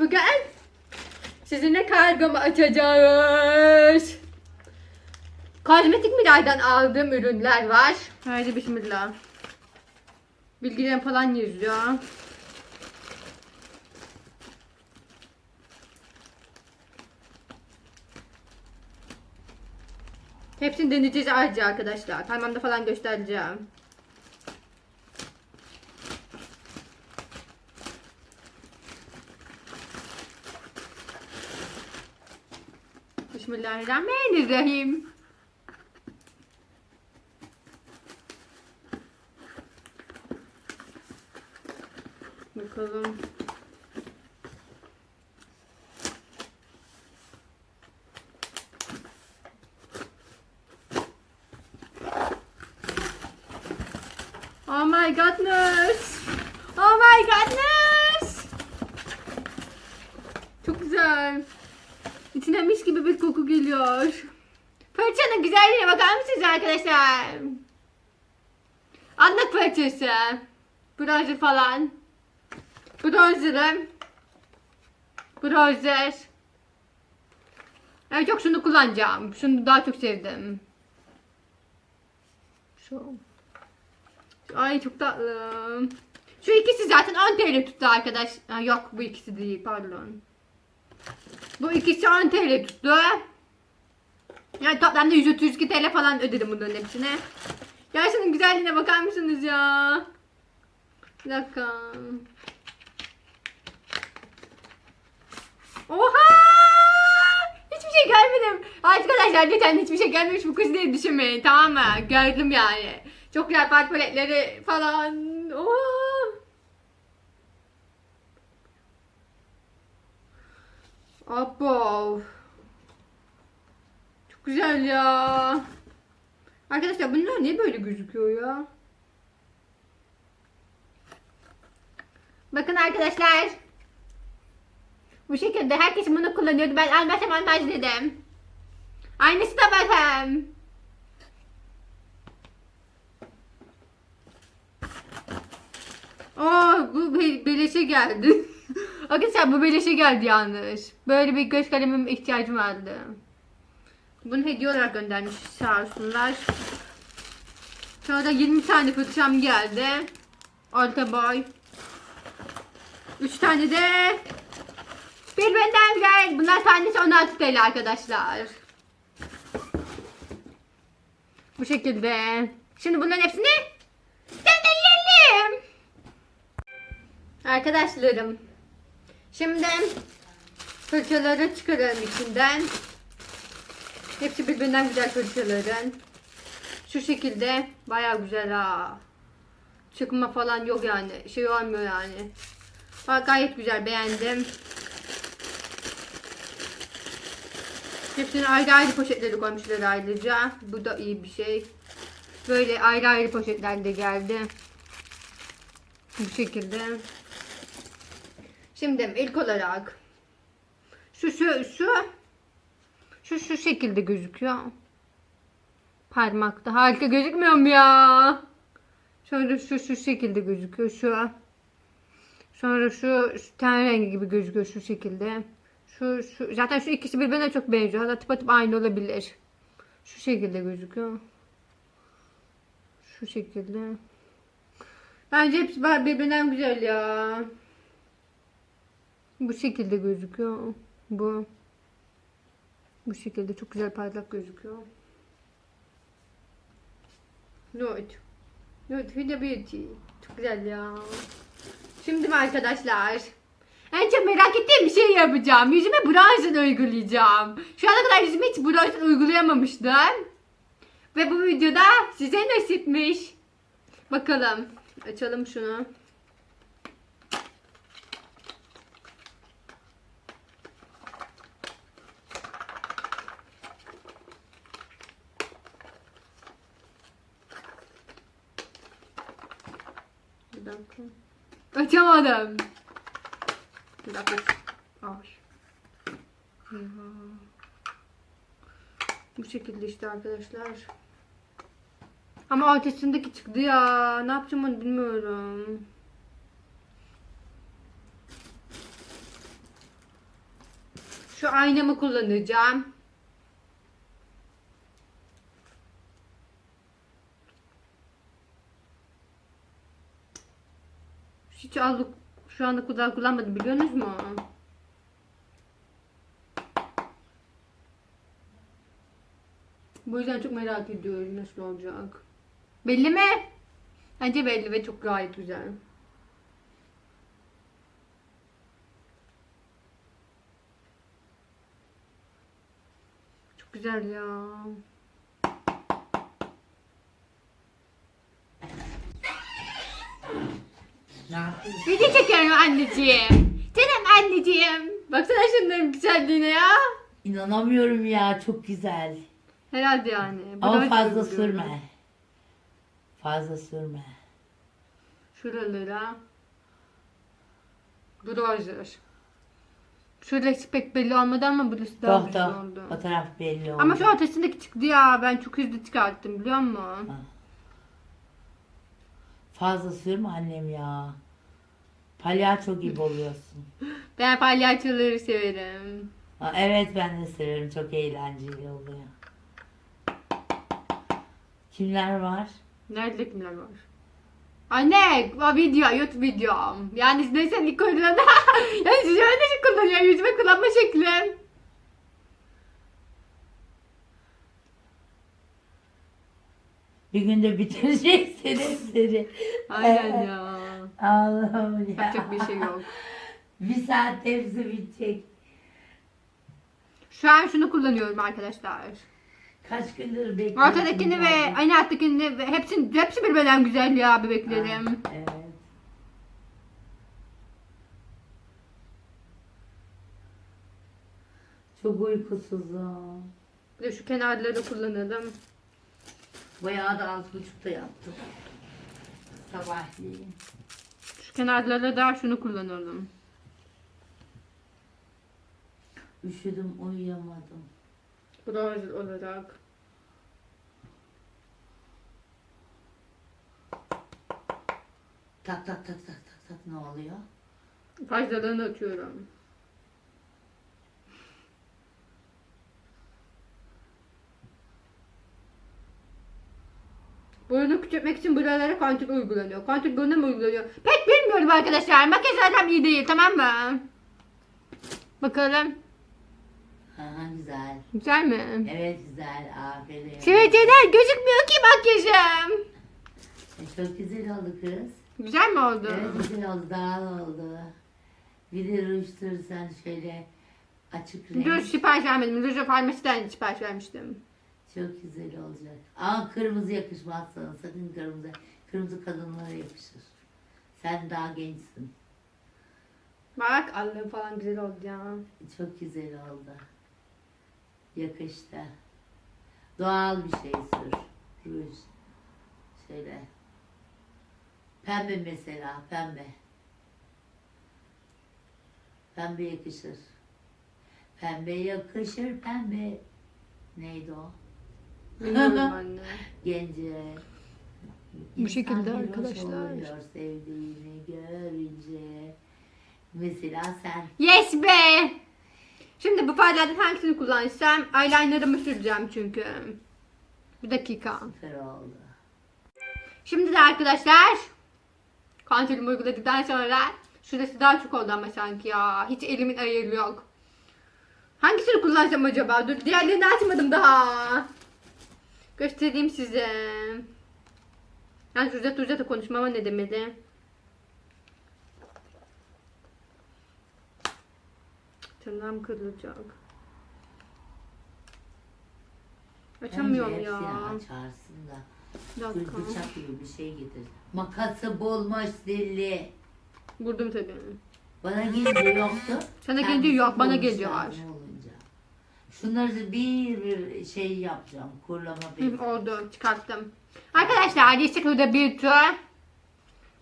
Bugün sizinle kargomu açacağız. Kozmetik Miray'dan aldığım ürünler var. Haydi bismillah. Bilgilerim falan yazıyor. Hepsini deneyeceğiz ayrıca arkadaşlar. Parmağımda falan göstereceğim. Bismillahirrahmanirrahim. Bakalım. İçinden mis gibi bir koku geliyor. Fırçanın güzelliğine bakar mısınız arkadaşlar? Anlık fırçası. Bronzer falan. Bronzer'ım. Bronzer. Evet çok şunu kullanacağım. Şunu daha çok sevdim. Şu. Ay çok tatlı. Şu ikisi zaten 10 TL tuttu arkadaş. Ha, yok bu ikisi değil pardon. Bu ikisi 10 TL tuttu. Yani toplamda 132 TL falan ödedim bunların hepsine. Ya şunun güzelliğine bakar mısınız ya? Bir dakika. Oha! Hiçbir şey görmedim. Arkadaşlar geçen hiçbir şey gelmemiş bu kız diye düşünmeyin tamam mı? Gördüm yani. Çok güzel paletleri falan. Oha! Abo. Çok güzel ya. Arkadaşlar bunlar niye böyle gözüküyor ya? Bakın arkadaşlar. Bu şekilde herkes bunu kullanıyordu. Ben almazsam almaz dedim. Aynısı da bakın. Aa bu be- beleşe geldi. Arkadaşlar bu beleşe geldi yanlış. Böyle bir göz kalemim ihtiyacım vardı. Bunu hediye olarak göndermiş sağ olsunlar. Sonra 20 tane fırçam geldi. Orta boy. 3 tane de birbirinden güzel. Bunlar tanesi 16 TL arkadaşlar. Bu şekilde. Şimdi bunların hepsini deneyelim. Arkadaşlarım. Şimdi fırçaları çıkaralım içinden. Hepsi birbirinden güzel fırçaların. Şu şekilde bayağı güzel ha. Çıkma falan yok yani. Şey olmuyor yani. Ha, gayet güzel beğendim. Hepsini ayrı ayrı poşetleri koymuşlar ayrıca. Bu da iyi bir şey. Böyle ayrı ayrı poşetlerde geldi. Bu şekilde. Şimdi ilk olarak şu şu şu şu şu şekilde gözüküyor. Parmakta harika gözükmüyor mu ya? Şöyle şu şu şekilde gözüküyor şu. Sonra şu, şu ten rengi gibi gözüküyor şu şekilde. Şu, şu zaten şu ikisi birbirine çok benziyor. Hatta tıpatıp aynı olabilir. Şu şekilde gözüküyor. Şu şekilde. Bence hepsi birbirinden güzel ya. Bu şekilde gözüküyor. Bu. Bu şekilde çok güzel parlak gözüküyor. Nude. Nude Huda Beauty. Çok güzel ya. Şimdi mi arkadaşlar? En çok merak ettiğim bir şey yapacağım. Yüzüme bronzer uygulayacağım. Şu ana kadar yüzüme hiç bronzer uygulayamamıştım. Ve bu videoda size nasipmiş. Bakalım. Açalım şunu. Bir dakika. Açamadım. Bir dakika. Ya. Bu şekilde işte arkadaşlar. Ama ortasındaki çıktı ya. Ne yapacağım onu bilmiyorum. Şu aynamı kullanacağım. Hiç aldık şu anda kadar kullanmadım biliyorsunuz mu? Bu yüzden çok merak ediyorum nasıl olacak. Belli mi? Bence belli ve çok gayet güzel. Çok güzel ya. Ne yapıyorsun? Video çekiyorum anneciğim. Canım anneciğim. Baksana şunların güzelliğine ya. İnanamıyorum ya çok güzel. Herhalde yani. Bu Ama fazla oluyor. sürme. Fazla sürme. Şuralara. Bronzer. Şurası pek belli olmadı ama burası daha Doh güzel doh. oldu. O taraf belli oldu. Ama şu ortasındaki çıktı ya. Ben çok hızlı çıkarttım biliyor musun? Ha. Fazla sürme annem ya. Palyaço gibi oluyorsun. Ben palyaçoları severim. Ha, evet ben de severim. Çok eğlenceli oluyor. Kimler var? Nerede kimler var? Anne, video, YouTube videom. Yani neyse ilk oyunlarında. yani siz öyle şey kullanıyor, yüzüme kullanma şeklim. Bir günde bitireceksin hepsini. Aynen ya. Allah'ım ya. Yapacak bir şey yok. Bir saat hepsi bitecek. Şu an şunu kullanıyorum arkadaşlar. Kaç gündür bekliyorum. Ortadakini ve aynı alttakini ve hepsini, hepsi birbirinden güzel ya bebeklerim. Evet. Çok uykusuzum. Bir de şu kenarları kullanalım. Bayağı da az buçukta yaptım. Sabahleyin. Şu kenarlara da şunu kullanalım. Üşüdüm uyuyamadım. Bronzer olarak. Tak tak tak tak tak tak ne oluyor? Fazlalığını atıyorum. Burnu küçültmek için buralara kontür uygulanıyor. Kontür buruna mı uygulanıyor? Pek bilmiyorum arkadaşlar. Makyaj zaten iyi değil tamam mı? Bakalım. Aha güzel. Güzel mi? Evet güzel aferin. Sivilceler gözükmüyor ki makyajım. E, çok güzel oldu kız. Güzel mi oldu? Evet güzel oldu daha oldu. Bir de ruj sürsen şöyle açık renk. Ruj sipariş vermedim. Ruj farmasiden sipariş vermiştim. Çok güzel olacak. Ama kırmızı yakışmaz sana. Sakın kırmızı. Kırmızı kadınlara yakışır. Sen daha gençsin. Bak Allah falan güzel oldu ya. Çok güzel oldu. Yakıştı. Doğal bir şey sür. Ruj. Şöyle. Pembe mesela. Pembe. Pembe yakışır. Pembe yakışır pembe. Neydi o? Anne. Gence. Bu şekilde arkadaşlar. sevdiğini görünce. Mesela sen. Yes be! Şimdi bu farlardan hangisini kullansam eyelinerımı süreceğim çünkü. Bir dakika. Süper oldu. Şimdi de arkadaşlar kontrolümü uyguladıktan sonra şurası daha çok oldu ama sanki ya. Hiç elimin ayarı yok. Hangisini kullansam acaba? Dur diğerlerini açmadım daha. Göstereyim size. Yani uzat uzat konuşmama ne demeli? Tırnağım kırılacak. Açamıyorum ya. açarsın da. Bir Bir dakika. bıçak gibi bir şey getir. Makası bulmuş zilli. Vurdum tabii. Bana gelince yoktu. Sana gelince yok, bana geliyor. Şunları da bir bir şey yapacağım. Kurlama bir. Oldu çıkarttım. Arkadaşlar geçtik burada bir tur.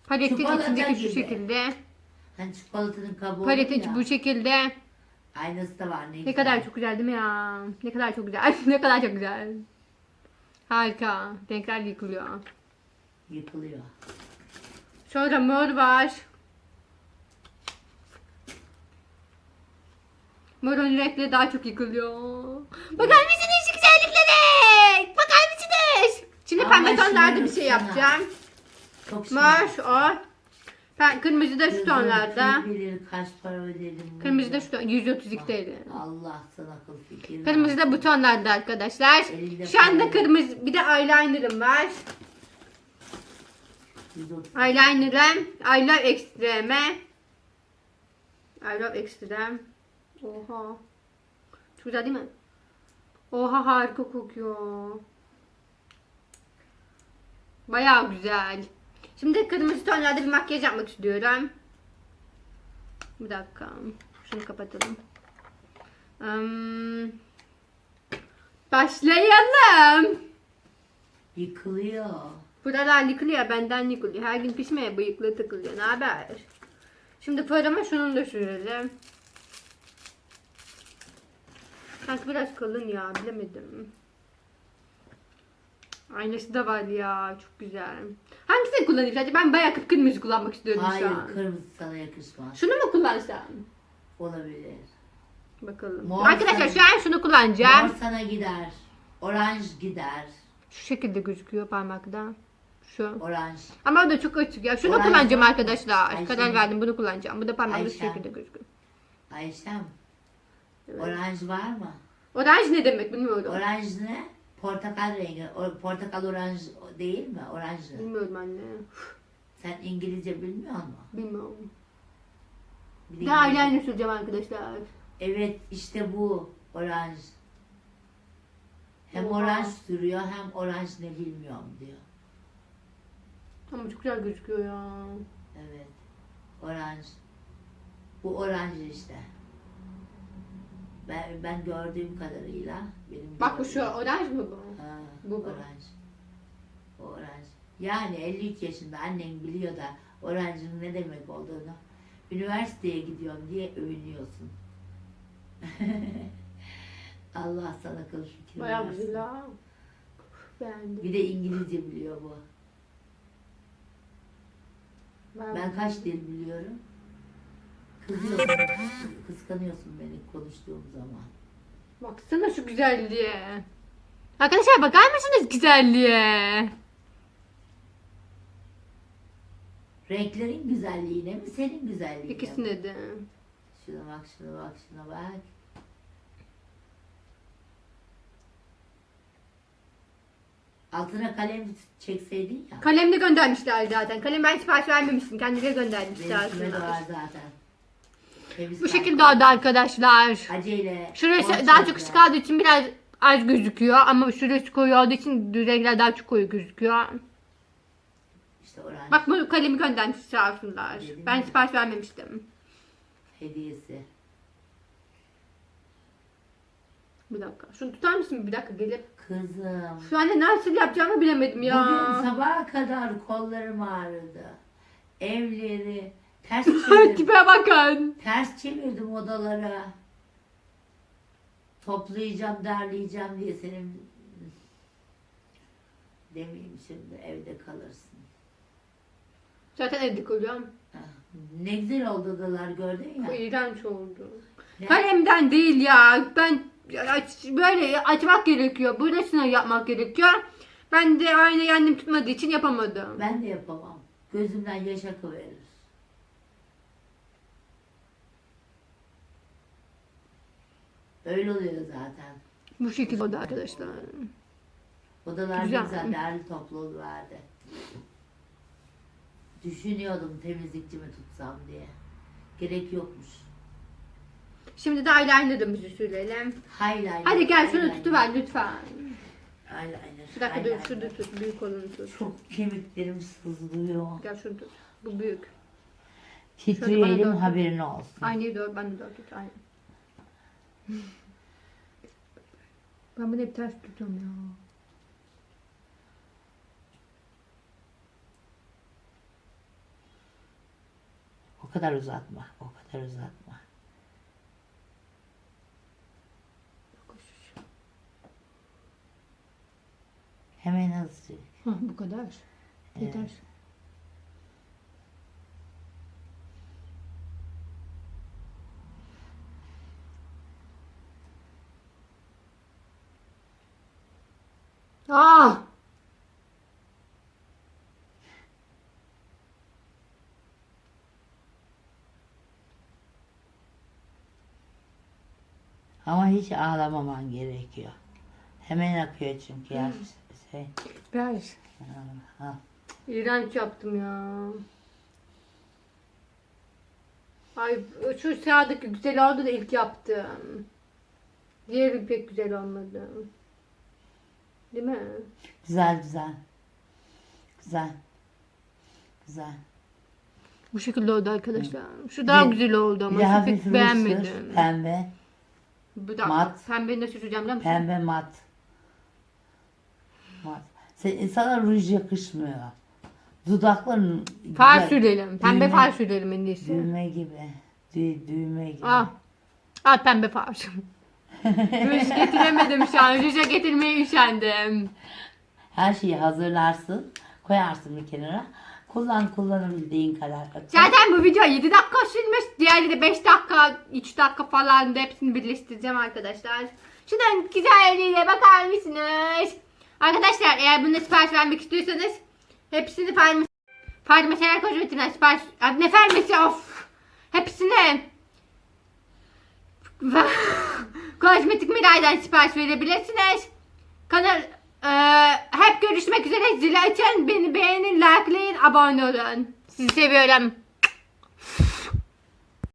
Paletin Çikolata içindeki şu gibi. şekilde. Hani çikolatanın kabuğu Paletin ya. bu şekilde. Aynısı da var ne, Ne güzel. kadar çok güzel değil mi ya? Ne kadar çok güzel. ne kadar çok güzel. Harika. Renkler yıkılıyor. Yıkılıyor. Sonra mor var. Morun renkleri daha çok yıkılıyor. Bakar mısınız şu güzelliklere? Bakar mısınız? Şimdi Ama pembe tonlarda bir şey yapacağım. Çok Mor, o. Ben kırmızı da şu tonlarda. Kaç para ödedim. Kırmızı da şu ton. 132 TL. Allah sana akıl fikir. Kırmızı da bu tonlarda arkadaşlar. Elinde Şu anda kırmızı bir de eyelinerım var. 130. Eyeliner'ım. I love extreme. I love extreme. Oha. Çok güzel değil mi? Oha harika kokuyor. Bayağı güzel. Şimdi kırmızı tonlarda bir makyaj yapmak istiyorum. Bir dakika. Şunu kapatalım. Hmm. Başlayalım. Yıkılıyor. Buralar yıkılıyor, benden yıkılıyor. Her gün pişmeye bıyıklı tıkılıyor. Ne haber? Şimdi parama şunu da sürelim. Sanki biraz kalın ya, bilemedim. Aynası da var ya, çok güzel. Hangisini kullanayım sadece? Ben bayağı kıpkırmızı kullanmak istiyorum Hayır şu an. kırmızı sana yakışmaz. Şunu mu kullansam? Olabilir. Bakalım. Mor Arkadaşlar sarı. şu an şunu kullanacağım. Mor sana gider. Oranj gider. Şu şekilde gözüküyor parmakta. Şu. Oranj. Ama o da çok açık ya. Şunu Oranj kullanacağım var arkadaşlar. Ayşe Karar verdim bunu kullanacağım. Bu da parmakta şu Ayşe. şekilde gözüküyor. Ayşem. Evet. Oranj var mı? Oranj ne demek bilmiyorum. Oranj ne? Portakal rengi. O, portakal oranj değil mi? Oranj. Bilmiyorum anne. Sen İngilizce bilmiyor musun? Bilmiyorum. Bir İngilizce- eyeliner süreceğim arkadaşlar. Evet işte bu oranj. Hem Oha. oranj sürüyor hem oranj ne bilmiyorum diyor. Ama çok güzel gözüküyor ya. Evet. Oranj. Bu oranj işte. Ben, ben gördüğüm kadarıyla benim Bak bu şu gördüğüm- oranj mı bu? Ha, bu bu. oranj. O oranj. Yani 53 yaşında annen biliyor da oranjın ne demek olduğunu. Üniversiteye gidiyorum diye övünüyorsun. Allah sana akıl fikir Bayağı versin. güzel ha. Beğendim. Bir de İngilizce biliyor bu. Ben kaç dil biliyorum? Kızıyorsun, kıskanıyorsun beni konuştuğum zaman. Baksana şu güzelliğe. Arkadaşlar bakar mısınız güzelliğe? Renklerin güzelliğine mi, senin güzelliğine mi? İkisine de. Şuna bak, şuna bak, şuna bak. Altına kalem çekseydin ya. Kalem de göndermişler zaten. Kalem ben sipariş vermemiştim. Kendileri göndermişler Benimkine de var aslında. zaten. Temiz Bu şekilde oldu arkadaşlar. Acele. Şurası daha çok ışık aldığı için biraz az gözüküyor ama şurası koyu olduğu için renkler daha çok koyu gözüküyor. İşte oranj Bak bu kalemi göndermiş sağ olsunlar. Dedim Ben ya. sipariş vermemiştim. hediyesi. Bir dakika. Şunu tutar mısın bir dakika gelip? Kızım. Şu anda nasıl yapacağımı bilemedim ya. Bugün sabaha kadar kollarım ağrıdı. Evleri ters çevirdim. Tipe bakın. ters çevirdim odalara. Toplayacağım, derleyeceğim diye senin demeyeyim şimdi evde kalırsın. Zaten evde koyuyorum. Ah, Ne güzel oldu odalar gördün ya. iğrenç oldu. Ne? Kalemden değil ya. Ben böyle açmak gerekiyor. Burasını yapmak gerekiyor. Ben de aynı annem tutmadığı için yapamadım. Ben de yapamam. Gözümden yaş akıverir. Öyle oluyor zaten. Bu şekilde oldu arkadaşlar. Odalar Güzel. güzel, derli toplu vardı. Düşünüyordum temizlikçi mi tutsam diye. Gerek yokmuş. Şimdi de eyeliner'ımızı sürelim. Highlighter. Hadi gel şunu eyeliner, tutuver lütfen. Eyeliner. Bir dakika dur eyeliner. şurada tut. Büyük olanı tut. Çok kemiklerim sızlıyor. Gel şunu tut. Bu büyük. Titreyelim haberin olsun. Aynı doğru ben de doğru tut. Aynı. Ben bunu hep ters tutuyorum ya. O kadar uzatma. O kadar uzatma. Hemen hızlı. Hı, bu kadar. Yeter. Evet. Ah! Ama hiç ağlamaman gerekiyor. Hemen akıyor çünkü ya. Şey, ha. İğrenç yaptım ya. Ay şu sağdaki güzel oldu da ilk yaptım. Diğeri pek güzel olmadı. Değil mi? Güzel güzel. Güzel. Güzel. Bu şekilde oldu arkadaşlar. Şu daha Bir- güzel oldu ama pek beğenmedim. Pembe. Bu da mat. pembeyi de süreceğim değil mi? Pembe mat. Mat. Sen, sana ruj yakışmıyor. Dudakların Far güzel. sürelim. Pembe Düğme- far sürelim en iyisi. Düğme gibi. Dü, düğme gibi. Ah. Al pembe far. Ruj getiremedim şu an. Ruja getirmeye üşendim. Her şeyi hazırlarsın. Koyarsın bir kenara. Kullan kullanabildiğin kadar. Zaten bu video 7 dakika sürmüş. Diğeri de 5 dakika, 3 dakika falan da hepsini birleştireceğim arkadaşlar. Şuradan güzelliğine bakar mısınız? Arkadaşlar eğer bunda sipariş vermek istiyorsanız hepsini farm farmaseler kozmetiğinden sipariş... Ne farmasi of! Hepsini kozmetik miraydan sipariş verebilirsiniz. Kanal eee, hep görüşmek üzere. Zili açın. Beni beğenin, likelayın, abone olun. Sizi seviyorum.